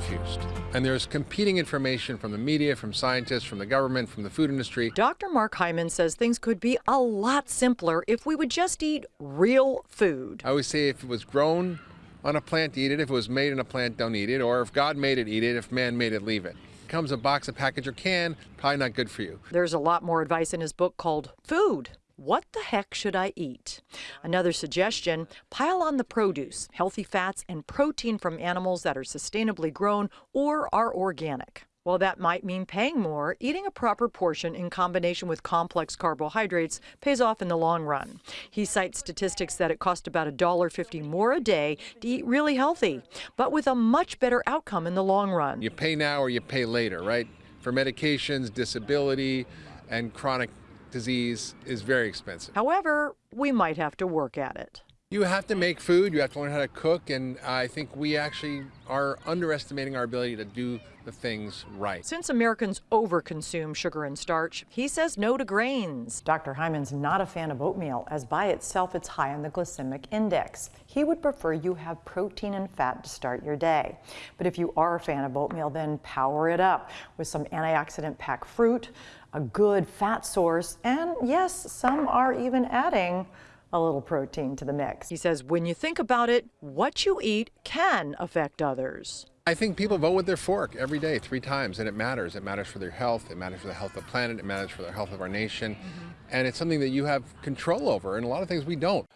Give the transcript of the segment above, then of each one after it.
confused. And there's competing information from the media, from scientists, from the government, from the food industry. Dr. Mark Hyman says things could be a lot simpler if we would just eat real food. I always say if it was grown on a plant, eat it. If it was made in a plant, don't eat it. Or if God made it, eat it. If man made it, leave it. Comes a box, a package, or can, probably not good for you. There's a lot more advice in his book called Food. What the heck should I eat? Another suggestion pile on the produce, healthy fats, and protein from animals that are sustainably grown or are organic. While that might mean paying more, eating a proper portion in combination with complex carbohydrates pays off in the long run. He cites statistics that it costs about $1.50 more a day to eat really healthy, but with a much better outcome in the long run. You pay now or you pay later, right? For medications, disability, and chronic disease is very expensive. However, we might have to work at it. You have to make food, you have to learn how to cook, and I think we actually are underestimating our ability to do the things right. Since Americans overconsume sugar and starch, he says no to grains. Dr. Hyman's not a fan of oatmeal, as by itself it's high on the glycemic index. He would prefer you have protein and fat to start your day. But if you are a fan of oatmeal, then power it up with some antioxidant packed fruit, a good fat source, and yes, some are even adding a little protein to the mix. He says when you think about it, what you eat can affect others. I think people vote with their fork every day, three times, and it matters. It matters for their health, it matters for the health of the planet, it matters for the health of our nation, mm -hmm. and it's something that you have control over, and a lot of things we don't.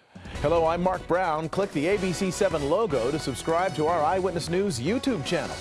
Hello, I'm Mark Brown. Click the ABC7 logo to subscribe to our Eyewitness News YouTube channel.